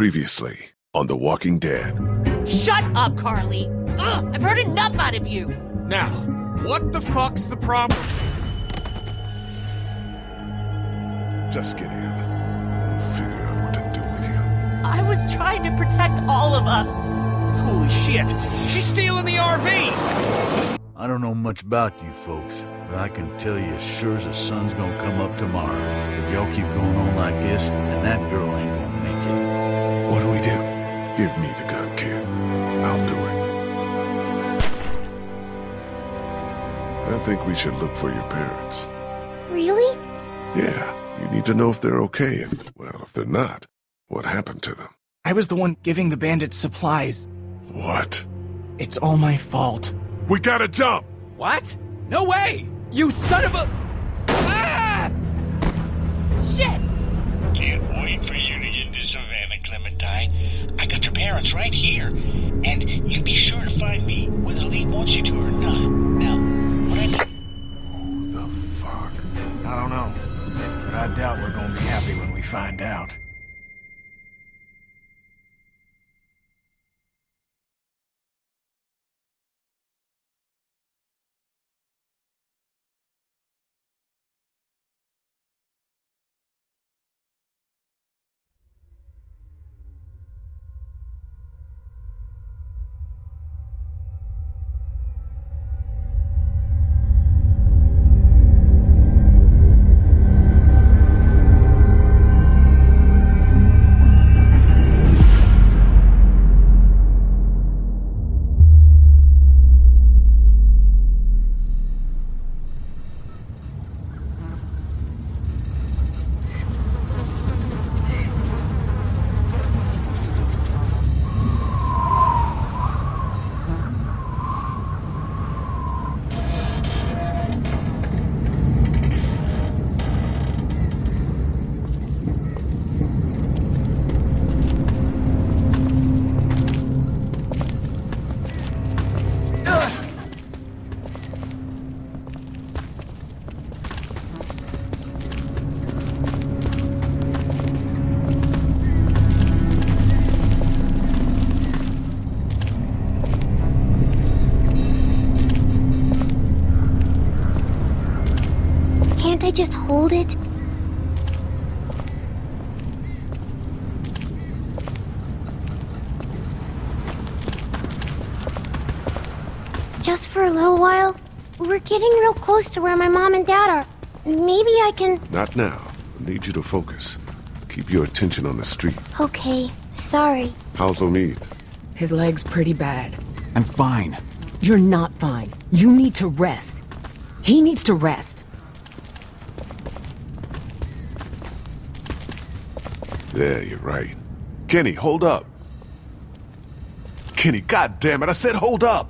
Previously on The Walking Dead. Shut up, Carley! Ugh, I've heard enough out of you! Now, what the fuck's the problem? Just get in. We'll figure out what to do with you. I was trying to protect all of us. Holy shit! She's stealing the RV! I don't know much about you folks, but I can tell you as sure as the sun's gonna come up tomorrow. If y'all keep going on like this, and that girl ain't gonna make it. What do we do? Give me the gun, kid. I'll do it. I think we should look for your parents. Really? Yeah, you need to know if they're okay, and, well, if they're not, what happened to them. I was the one giving the bandits supplies. What? It's all my fault. We gotta jump! What? No way! You son of a... Ah! Shit! Can't wait for you to get to Savannah, Clementine. I got your parents right here. And you be sure to find me whether Lee wants you to or not. Now, what I. Who the fuck? I don't know, but I doubt we're gonna be happy when we find out. I just hold it? Just for a little while? We're getting real close to where my mom and dad are. Maybe I can... Not now. I need you to focus. Keep your attention on the street. Okay, sorry. How's Omid? His leg's pretty bad. I'm fine. You're not fine. You need to rest. He needs to rest. There, you're right. Kenny, hold up. Kenny, goddammit, I said hold up!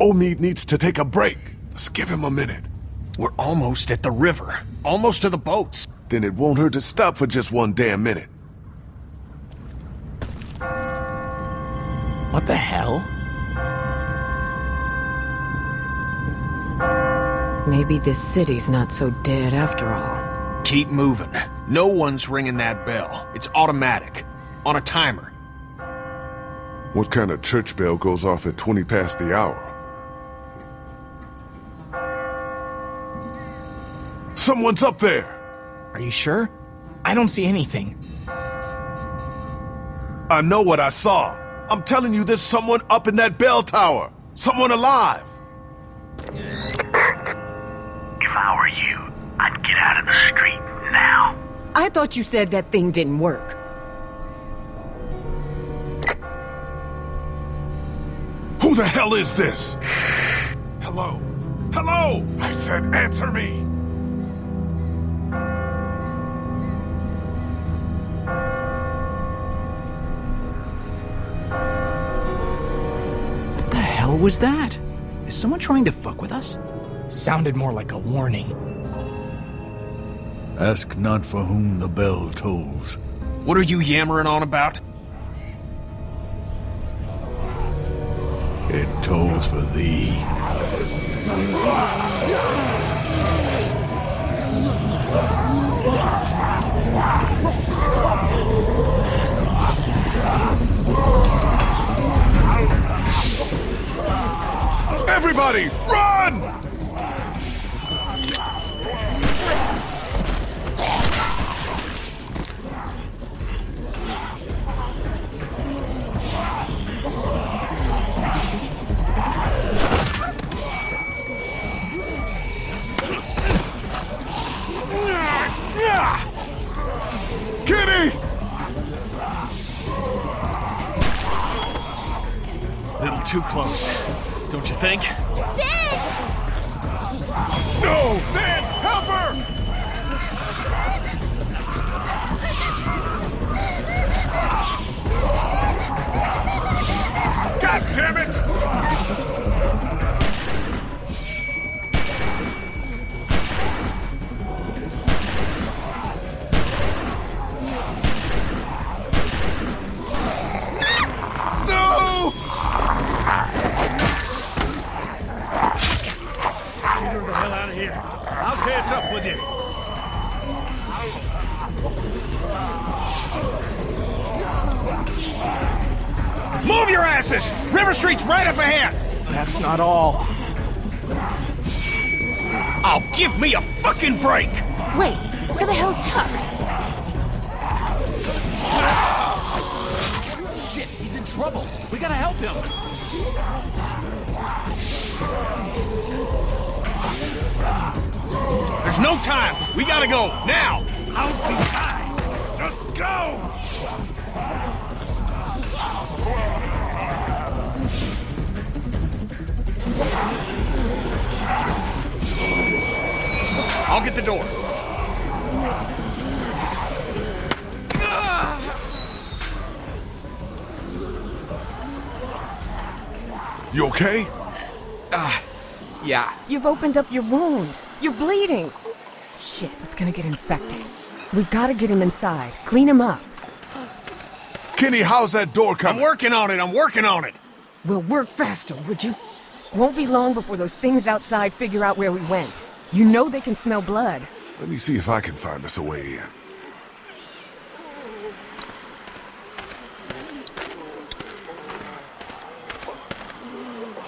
Omid needs to take a break. Let's give him a minute. We're almost at the river. Almost to the boats. Then it won't hurt to stop for just one damn minute. What the hell? Maybe this city's not so dead after all. Keep moving. No one's ringing that bell. It's automatic. On a timer. What kind of church bell goes off at 20 past the hour? Someone's up there! Are you sure? I don't see anything. I know what I saw. I'm telling you there's someone up in that bell tower. Someone alive. If I were you, I'd get out of the street now. I thought you said that thing didn't work. Who the hell is this? Hello? Hello? I said answer me. What the hell was that? Is someone trying to fuck with us? Sounded more like a warning. Ask not for whom the bell tolls. What are you yammering on about? It tolls for thee. Everybody, run! Your asses! River Street's right up ahead! That's not all. Oh, give me a fucking break! Wait, where the hell's Chuck? Shit, he's in trouble. We gotta help him. There's no time! We gotta go, now! I'll be fine. Just go! I'll get the door. You okay? Uh, yeah. You've opened up your wound. You're bleeding. Shit, it's gonna get infected. We've gotta get him inside. Clean him up. Kenny, how's that door coming? I'm working on it, I'm working on it! We'll work faster, would you? Won't be long before those things outside figure out where we went. You know they can smell blood. Let me see if I can find us a way in.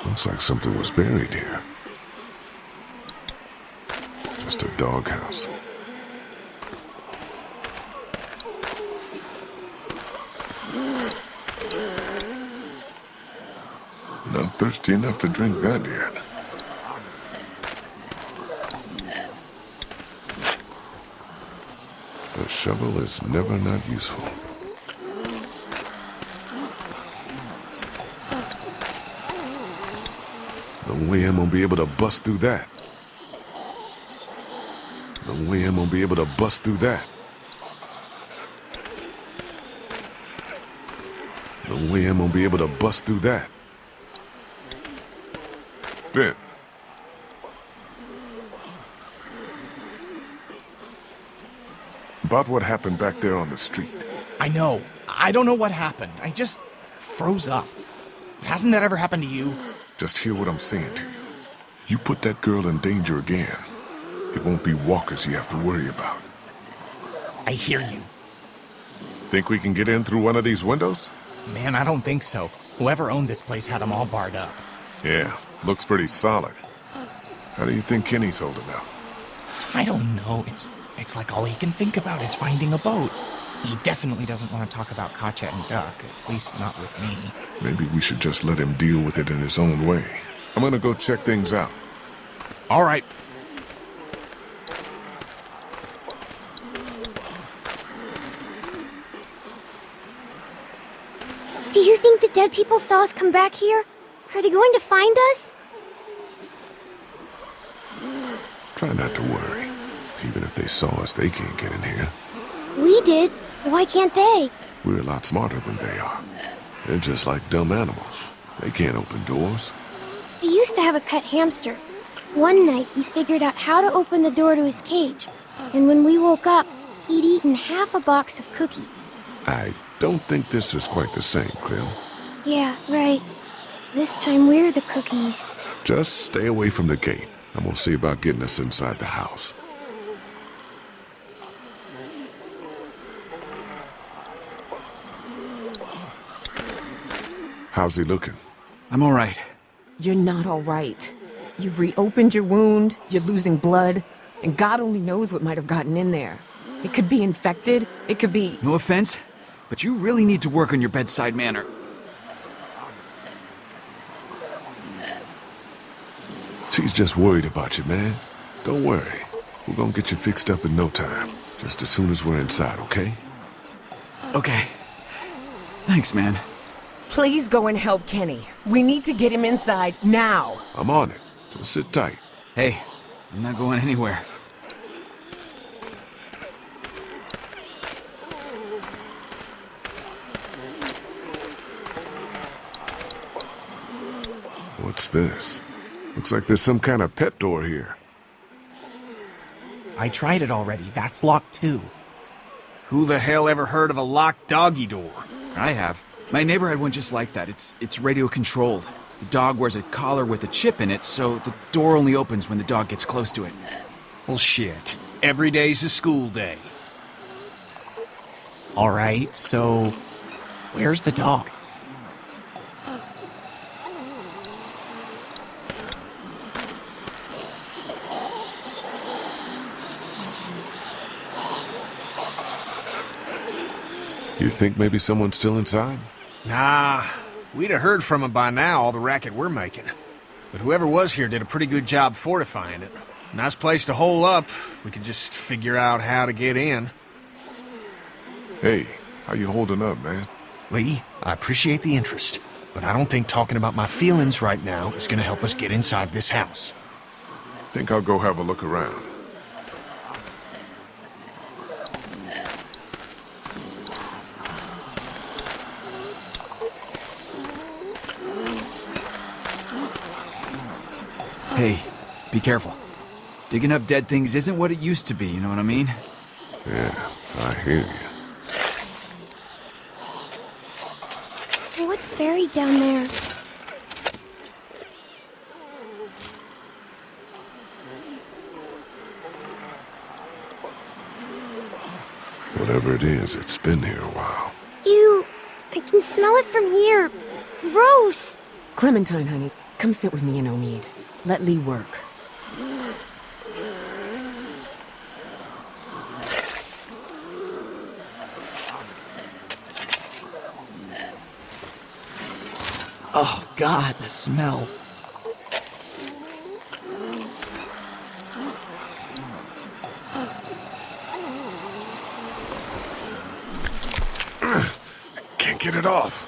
Looks like something was buried here. Just a doghouse. Not thirsty enough to drink that yet. A shovel is never not useful. No way I'm gonna be able to bust through that. No way I'm gonna be able to bust through that. No way I'm gonna be able to bust through that. Ben. About what happened back there on the street. I know. I don't know what happened. I just froze up. Hasn't that ever happened to you? Just hear what I'm saying to you. You put that girl in danger again. It won't be walkers you have to worry about. I hear you. Think we can get in through one of these windows? Man, I don't think so. Whoever owned this place had them all barred up. Yeah, looks pretty solid. How do you think Kenny's holding up? I don't know. It's it's like all he can think about is finding a boat. He definitely doesn't want to talk about Katjaa and Duck, at least not with me. Maybe we should just let him deal with it in his own way. I'm gonna go check things out. All right. Do you think the dead people saw us come back here? Are they going to find us? Try not to worry. Even if they saw us, they can't get in here. We did. Why can't they? We're a lot smarter than they are. They're just like dumb animals. They can't open doors. I used to have a pet hamster. One night he figured out how to open the door to his cage. And when we woke up, he'd eaten half a box of cookies. I don't think this is quite the same, Cleo. Yeah, right. This time we're the cookies. Just stay away from the gate. I'm gonna see about getting us inside the house. How's he looking? I'm all right. You're not all right. You've reopened your wound, you're losing blood, and God only knows what might have gotten in there. It could be infected, it could be... No offense, but you really need to work on your bedside manner. She's just worried about you, man. Don't worry. We're gonna get you fixed up in no time. Just as soon as we're inside, okay? Okay. Thanks, man. Please go and help Kenny. We need to get him inside, now. I'm on it. Just sit tight. Hey, I'm not going anywhere. What's this? Looks like there's some kind of pet door here. I tried it already. That's locked too. Who the hell ever heard of a locked doggy door? I have. My neighbor had one just like that. It's it's radio controlled. The dog wears a collar with a chip in it, so the door only opens when the dog gets close to it. Well, shit. Every day's a school day. All right, so where's the dog? You think maybe someone's still inside? Nah, we'd have heard from him by now, all the racket we're making. But whoever was here did a pretty good job fortifying it. Nice place to hole up. We could just figure out how to get in. Hey, how you holding up, man? Lee, I appreciate the interest, but I don't think talking about my feelings right now is gonna help us get inside this house. Think I'll go have a look around. Hey, be careful. Digging up dead things isn't what it used to be, you know what I mean? Yeah, I hear you. What's buried down there? Whatever it is, it's been here a while. Ew, I can smell it from here. Gross. Clementine, honey, come sit with me and Omid. Let Lee work. Oh god, the smell. Can't get it off.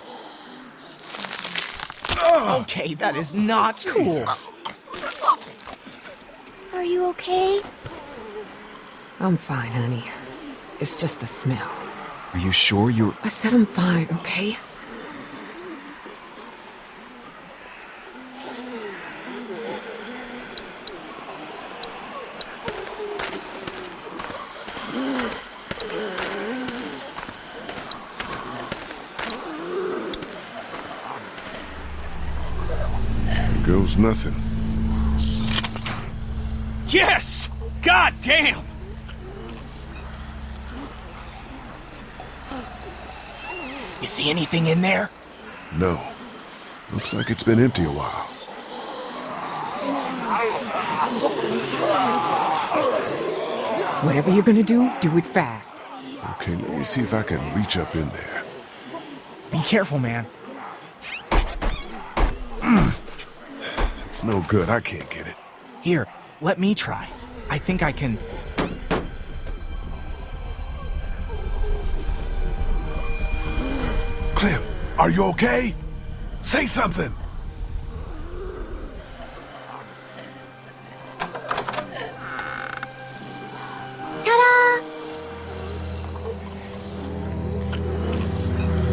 Okay, that is not cool. Jesus. Are you okay? I'm fine, honey. It's just the smell. Are you sure you're... I said I'm fine, okay? Here goes nothing. God damn! You see anything in there? No. Looks like it's been empty a while. Whatever you're gonna do, do it fast. Okay, let me see if I can reach up in there. Be careful, man. It's no good. I can't get it. Here, let me try. I think I can. Clem, are you okay? Say something! Ta-da!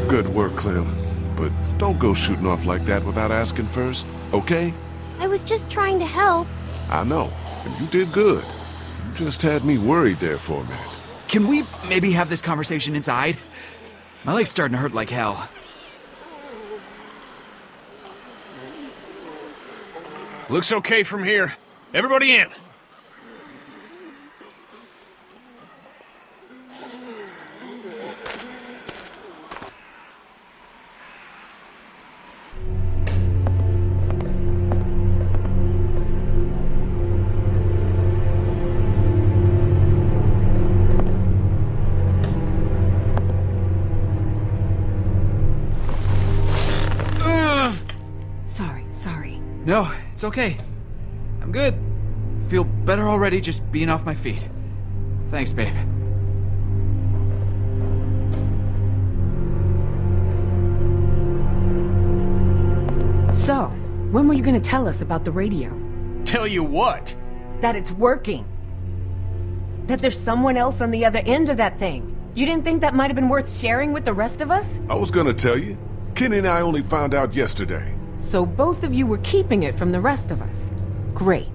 Good work, Clem. But don't go shooting off like that without asking first, okay? I was just trying to help. I know, and you did good. You just had me worried there for a minute. Can we maybe have this conversation inside? My leg's starting to hurt like hell. Looks okay from here. Everybody in. It's okay. I'm good. Feel better already just being off my feet. Thanks, babe. So, when were you gonna tell us about the radio? Tell you what? That it's working. That there's someone else on the other end of that thing. You didn't think that might have been worth sharing with the rest of us? I was gonna tell you. Kenny and I only found out yesterday. So both of you were keeping it from the rest of us. Great.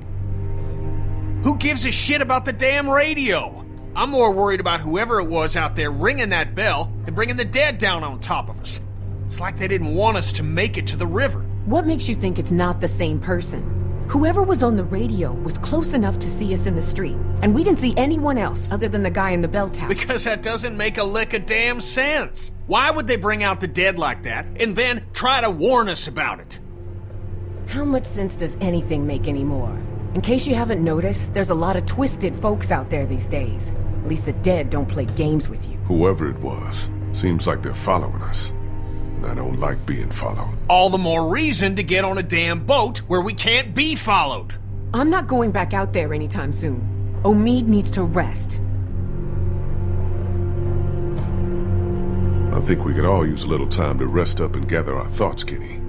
Who gives a shit about the damn radio? I'm more worried about whoever it was out there ringing that bell and bringing the dead down on top of us. It's like they didn't want us to make it to the river. What makes you think it's not the same person? Whoever was on the radio was close enough to see us in the street, and we didn't see anyone else other than the guy in the bell tower. Because that doesn't make a lick of damn sense. Why would they bring out the dead like that and then try to warn us about it? How much sense does anything make anymore? In case you haven't noticed, there's a lot of twisted folks out there these days. At least the dead don't play games with you. Whoever it was, seems like they're following us. And I don't like being followed. All the more reason to get on a damn boat where we can't be followed. I'm not going back out there anytime soon. Omid needs to rest. I think we could all use a little time to rest up and gather our thoughts, Kenny.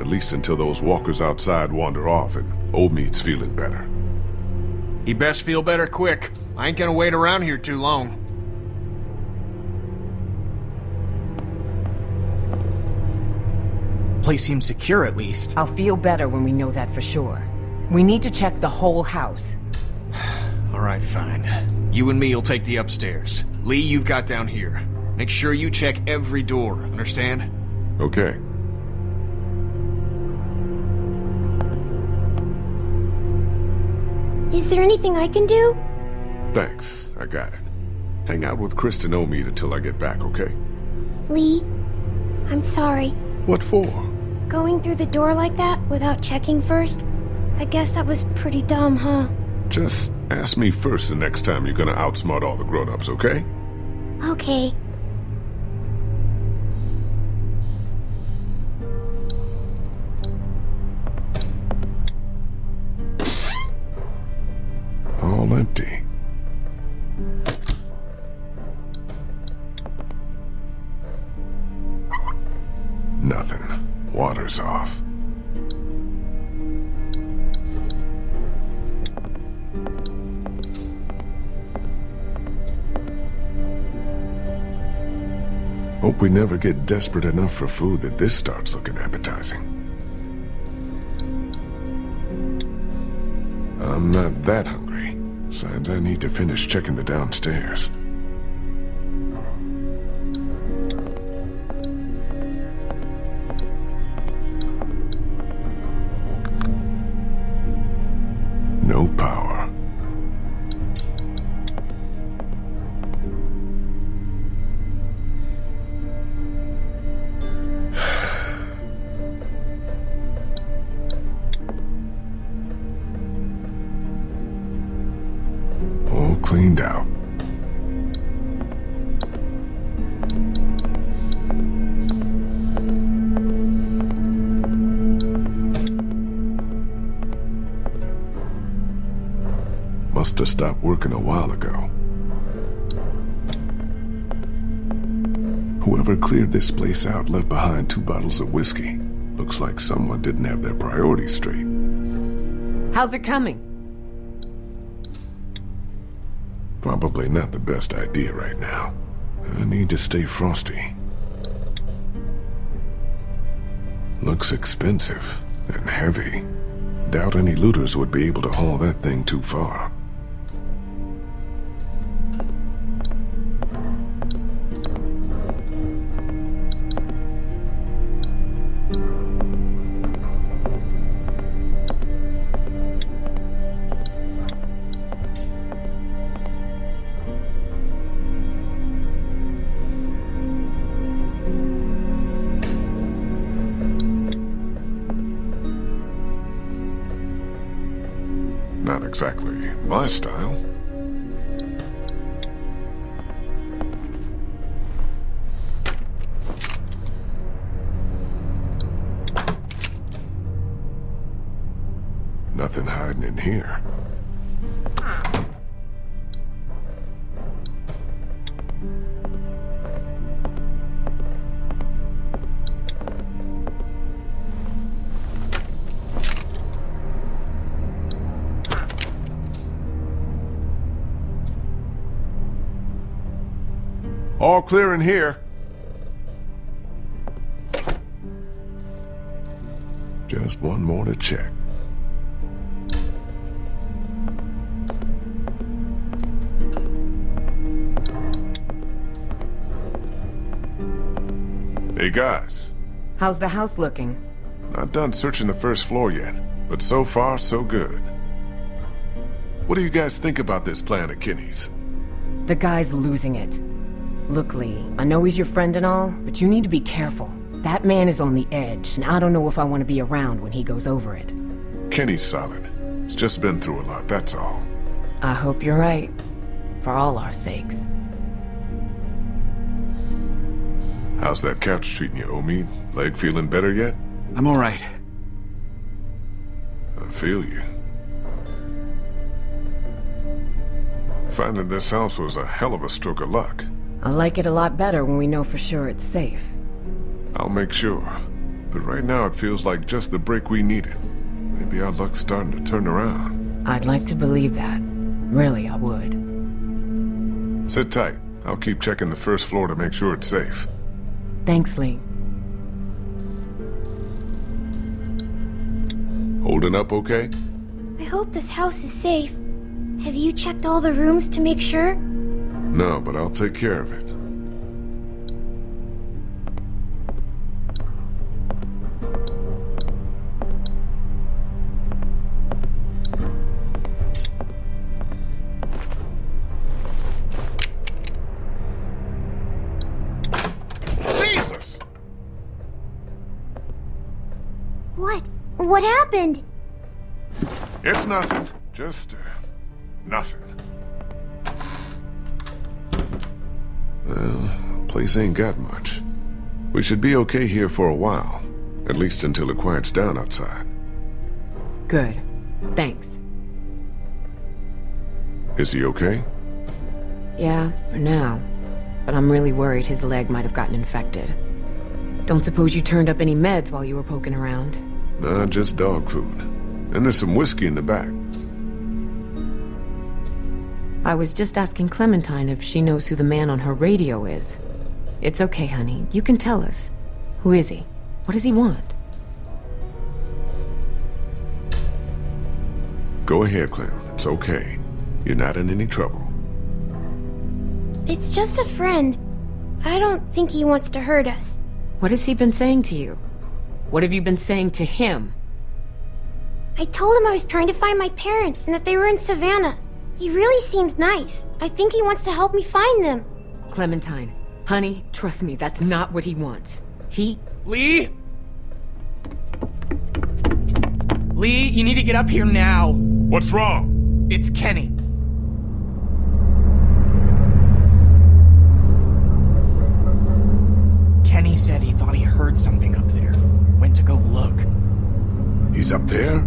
At least until those walkers outside wander off and Omid's feeling better. He best feel better quick. I ain't gonna wait around here too long. Place seems secure at least. I'll feel better when we know that for sure. We need to check the whole house. All right, fine. You and me'll take the upstairs. Lee, you've got down here. Make sure you check every door, understand? Okay. Is there anything I can do? Thanks, I got it. Hang out with Kristen Omid until I get back, okay? Lee, I'm sorry. What for? Going through the door like that without checking first? I guess that was pretty dumb, huh? Just ask me first the next time you're gonna outsmart all the grown-ups, okay? Okay. All empty. Water's off. Hope we never get desperate enough for food that this starts looking appetizing. I'm not that hungry. Besides, I need to finish checking the downstairs. Have stopped working a while ago. Whoever cleared this place out left behind two bottles of whiskey. Looks like someone didn't have their priorities straight. How's it coming? Probably not the best idea right now. I need to stay frosty. Looks expensive and heavy. Doubt any looters would be able to haul that thing too far. Not exactly my style. Nothing hiding in here. Clear in here. Just one more to check. Hey guys, How's the house looking? not done searching the first floor yet, but so far so good. What do you guys think about this plan of Kenny's? The guy's losing it. Look, Lee, I know he's your friend and all, but you need to be careful. That man is on the edge, and I don't know if I want to be around when he goes over it. Kenny's solid. He's just been through a lot, that's all. I hope you're right. For all our sakes. How's that couch treating you, Omid? Leg feeling better yet? I'm alright. I feel you. Finding this house was a hell of a stroke of luck. I like it a lot better when we know for sure it's safe. I'll make sure. But right now it feels like just the break we needed. Maybe our luck's starting to turn around. I'd like to believe that. Really, I would. Sit tight. I'll keep checking the first floor to make sure it's safe. Thanks, Lee. Holding up okay? I hope this house is safe. Have you checked all the rooms to make sure? No, but I'll take care of it. Jesus! What? What happened? It's nothing. Just, uh, nothing. Well, place ain't got much. We should be okay here for a while. At least until it quiets down outside. Good. Thanks. Is he okay? Yeah, for now. But I'm really worried his leg might have gotten infected. Don't suppose you turned up any meds while you were poking around? Nah, just dog food. And there's some whiskey in the back. I was just asking Clementine if she knows who the man on her radio is. It's okay, honey. You can tell us. Who is he? What does he want? Go ahead, Clem. It's okay. You're not in any trouble. It's just a friend. I don't think he wants to hurt us. What has he been saying to you? What have you been saying to him? I told him I was trying to find my parents and that they were in Savannah. He really seems nice. I think he wants to help me find them. Clementine, honey, trust me, that's not what he wants. He. Lee? Lee, you need to get up here now. What's wrong? It's Kenny. Kenny said he thought he heard something up there. Went to go look. He's up there?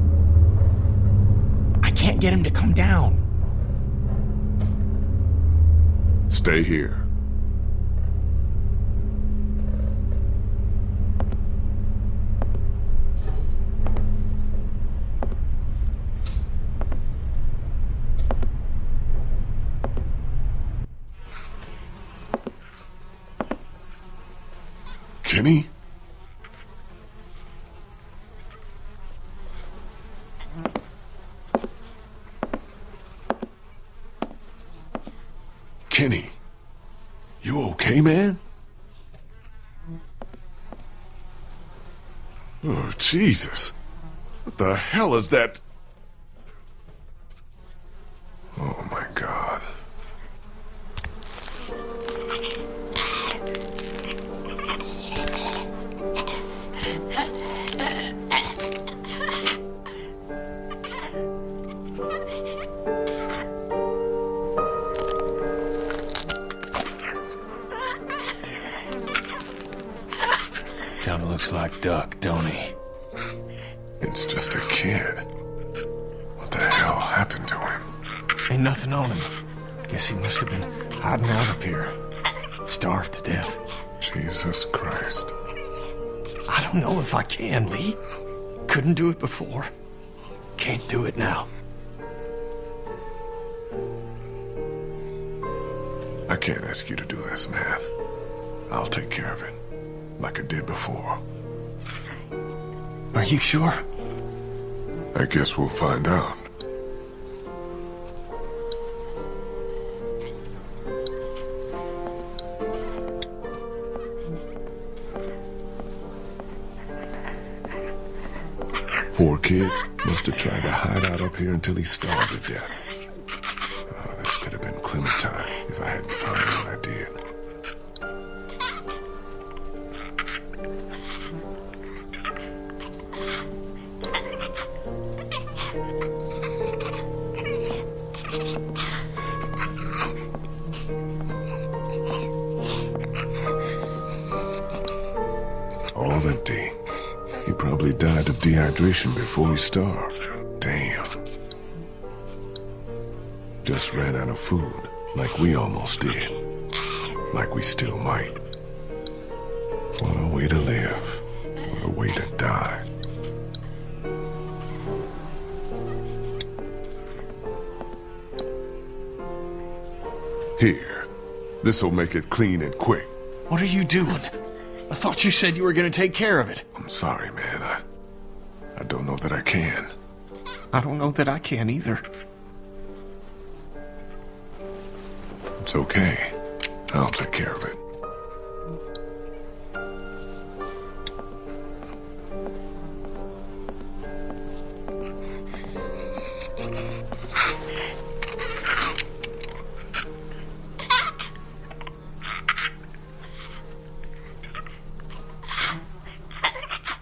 I can't get him to come down. Stay here. Kenny? Kenny, you okay, man? Oh, Jesus. What the hell is that? Ain't nothing on him. Guess he must have been hiding out up here. Starved to death. Jesus Christ. I don't know if I can, Lee. Couldn't do it before. Can't do it now. I can't ask you to do this, man. I'll take care of it. Like I did before. Are you sure? I guess we'll find out. Kid. Must have tried to hide out up here until he starved to death. Oh, this could have been Clementine if I hadn't found her when I did. Died of dehydration before he starved. Damn. Just ran out of food, like we almost did. Like we still might. What a way to live. What a way to die. Here. This'll make it clean and quick. What are you doing? I thought you said you were gonna take care of it. I'm sorry, man. I... I don't know that I can. I don't know that I can either. It's okay. I'll take care of it.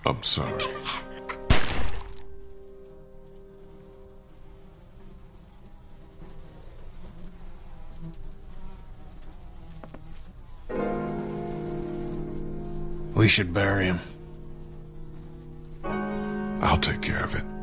I'm sorry. We should bury him. I'll take care of it.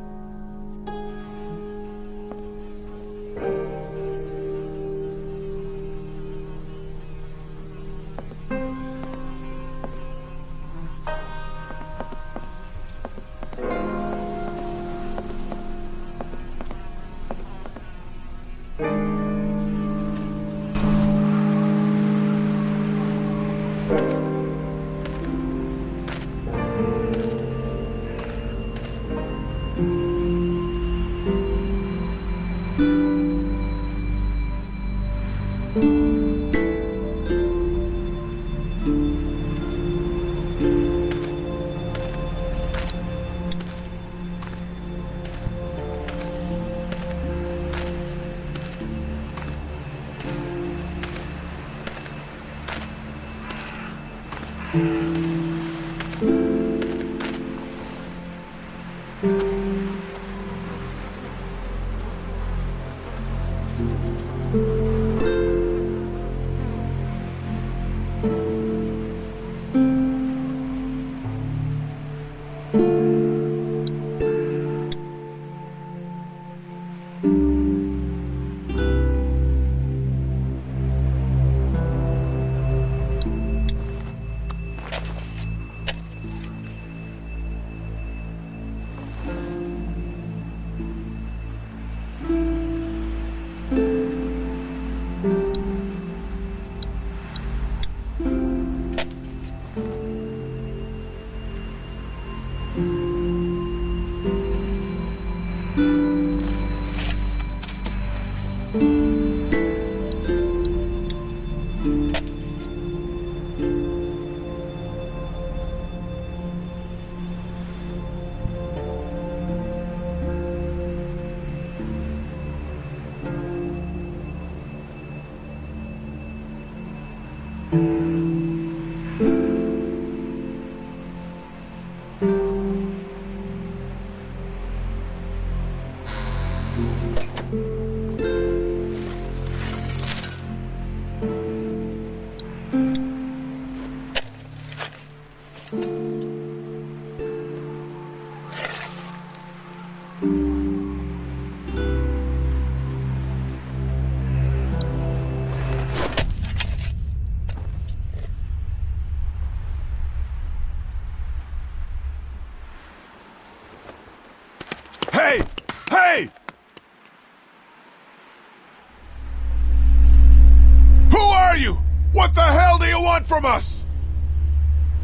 Are you? What the hell do you want from us?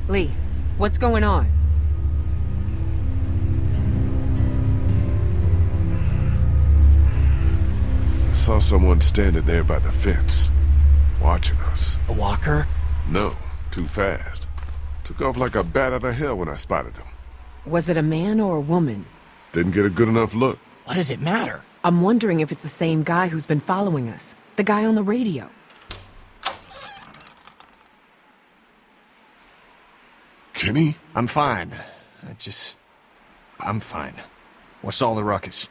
Lee, what's going on? I saw someone standing there by the fence, watching us. A walker? No, too fast. Took off like a bat out of hell when I spotted him. Was it a man or a woman? Didn't get a good enough look. What does it matter? I'm wondering if it's the same guy who's been following us. The guy on the radio. Kenny? I'm fine. I just. I'm fine. What's all the ruckus?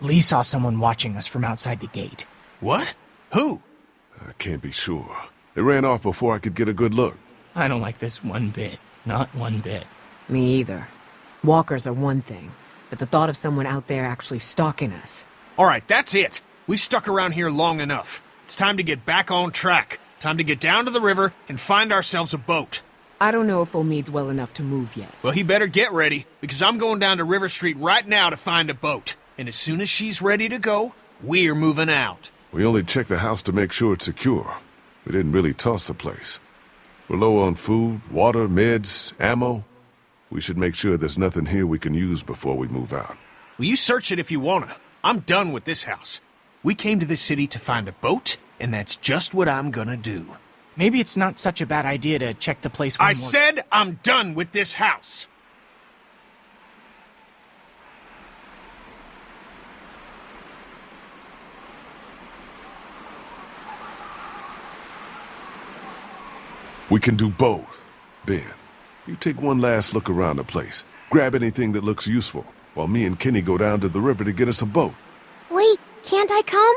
Lee saw someone watching us from outside the gate. What? Who? I can't be sure. They ran off before I could get a good look. I don't like this one bit. Not one bit. Me either. Walkers are one thing, but the thought of someone out there actually stalking us. Alright, that's it. We've stuck around here long enough. It's time to get back on track. Time to get down to the river and find ourselves a boat. I don't know if Omid's well enough to move yet. Well, he better get ready, because I'm going down to River Street right now to find a boat. And as soon as she's ready to go, we're moving out. We only checked the house to make sure it's secure. We didn't really toss the place. We're low on food, water, meds, ammo. We should make sure there's nothing here we can use before we move out. Well, you search it if you wanna. I'm done with this house. We came to this city to find a boat, and that's just what I'm gonna do. Maybe it's not such a bad idea to check the place one I more- said I'm done with this house. We can do both. Ben, you take one last look around the place. Grab anything that looks useful, while me and Kenny go down to the river to get us a boat. Wait, can't I come?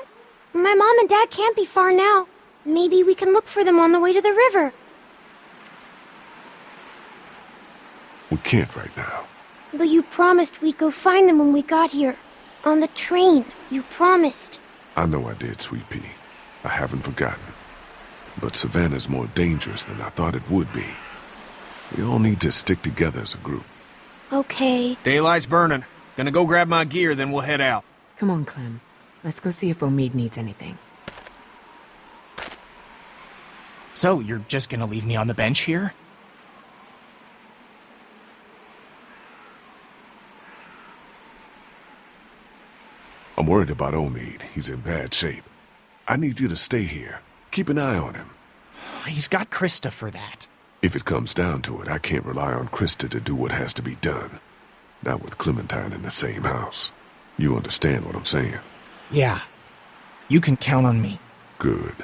My mom and dad can't be far now. Maybe we can look for them on the way to the river. We can't right now. But you promised we'd go find them when we got here. On the train. You promised. I know I did, Sweet Pea. I haven't forgotten. But Savannah's more dangerous than I thought it would be. We all need to stick together as a group. Okay. Daylight's burning. Gonna go grab my gear, then we'll head out. Come on, Clem. Let's go see if Omid needs anything. So, you're just gonna leave me on the bench here? I'm worried about Omid. He's in bad shape. I need you to stay here. Keep an eye on him. He's got Christa for that. If it comes down to it, I can't rely on Christa to do what has to be done. Not with Clementine in the same house. You understand what I'm saying? Yeah. You can count on me. Good.